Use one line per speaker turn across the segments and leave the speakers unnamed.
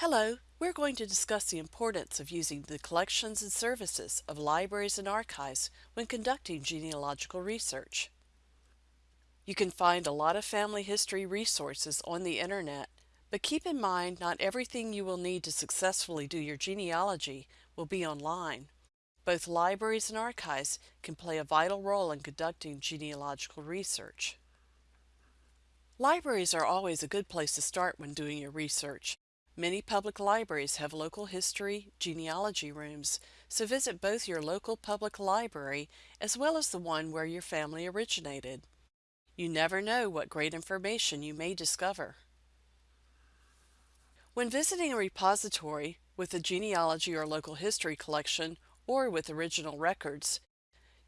Hello, we're going to discuss the importance of using the collections and services of libraries and archives when conducting genealogical research. You can find a lot of family history resources on the internet, but keep in mind not everything you will need to successfully do your genealogy will be online. Both libraries and archives can play a vital role in conducting genealogical research. Libraries are always a good place to start when doing your research. Many public libraries have local history genealogy rooms, so visit both your local public library as well as the one where your family originated. You never know what great information you may discover. When visiting a repository with a genealogy or local history collection or with original records,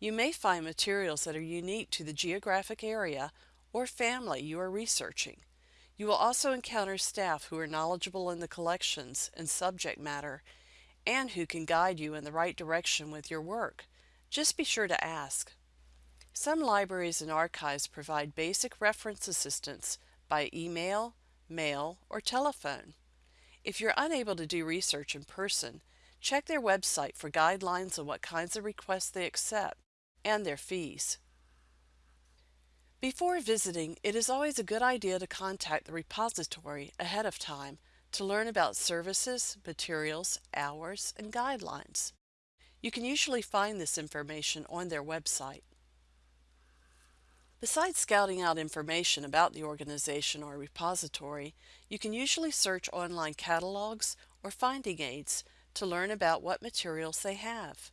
you may find materials that are unique to the geographic area or family you are researching. You will also encounter staff who are knowledgeable in the collections and subject matter and who can guide you in the right direction with your work. Just be sure to ask. Some libraries and archives provide basic reference assistance by email, mail, or telephone. If you're unable to do research in person, check their website for guidelines on what kinds of requests they accept and their fees. Before visiting, it is always a good idea to contact the repository ahead of time to learn about services, materials, hours, and guidelines. You can usually find this information on their website. Besides scouting out information about the organization or repository, you can usually search online catalogs or finding aids to learn about what materials they have.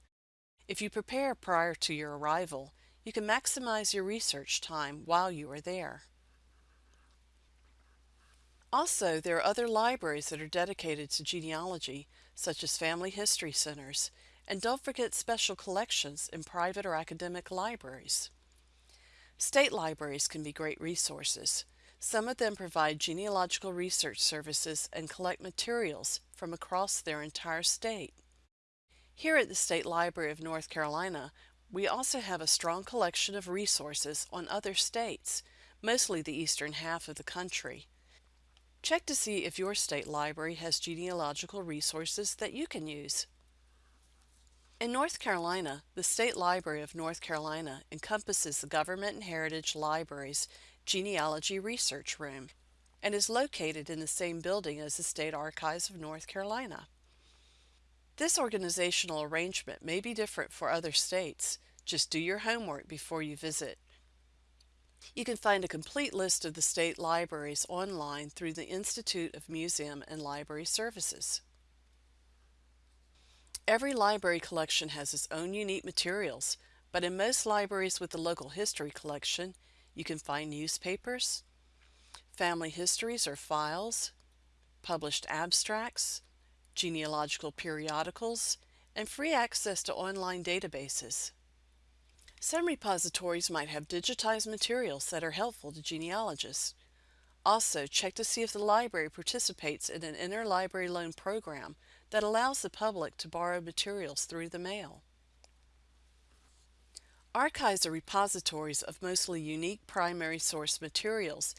If you prepare prior to your arrival, you can maximize your research time while you are there. Also, there are other libraries that are dedicated to genealogy, such as family history centers, and don't forget special collections in private or academic libraries. State libraries can be great resources. Some of them provide genealogical research services and collect materials from across their entire state. Here at the State Library of North Carolina, we also have a strong collection of resources on other states, mostly the eastern half of the country. Check to see if your state library has genealogical resources that you can use. In North Carolina, the State Library of North Carolina encompasses the Government and Heritage Library's Genealogy Research Room and is located in the same building as the State Archives of North Carolina. This organizational arrangement may be different for other states. Just do your homework before you visit. You can find a complete list of the state libraries online through the Institute of Museum and Library Services. Every library collection has its own unique materials, but in most libraries with a local history collection, you can find newspapers, family histories or files, published abstracts, genealogical periodicals, and free access to online databases. Some repositories might have digitized materials that are helpful to genealogists. Also, check to see if the library participates in an interlibrary loan program that allows the public to borrow materials through the mail. Archives are repositories of mostly unique primary source materials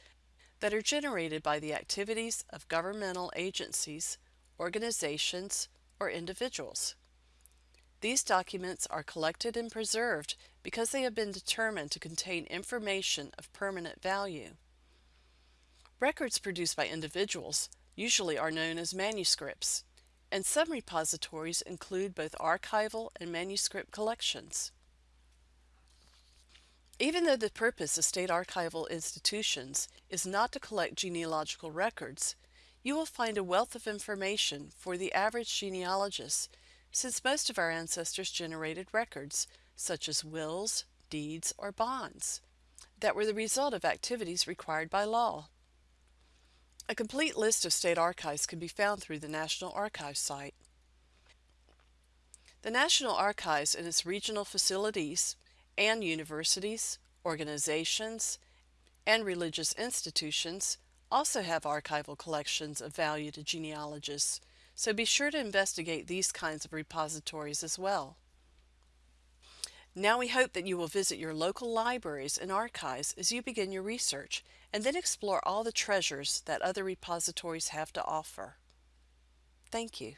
that are generated by the activities of governmental agencies, organizations, or individuals. These documents are collected and preserved because they have been determined to contain information of permanent value. Records produced by individuals usually are known as manuscripts, and some repositories include both archival and manuscript collections. Even though the purpose of state archival institutions is not to collect genealogical records, you will find a wealth of information for the average genealogist since most of our ancestors generated records, such as wills, deeds, or bonds, that were the result of activities required by law. A complete list of state archives can be found through the National Archives site. The National Archives and its regional facilities and universities, organizations, and religious institutions also have archival collections of value to genealogists, so be sure to investigate these kinds of repositories as well. Now we hope that you will visit your local libraries and archives as you begin your research and then explore all the treasures that other repositories have to offer. Thank you.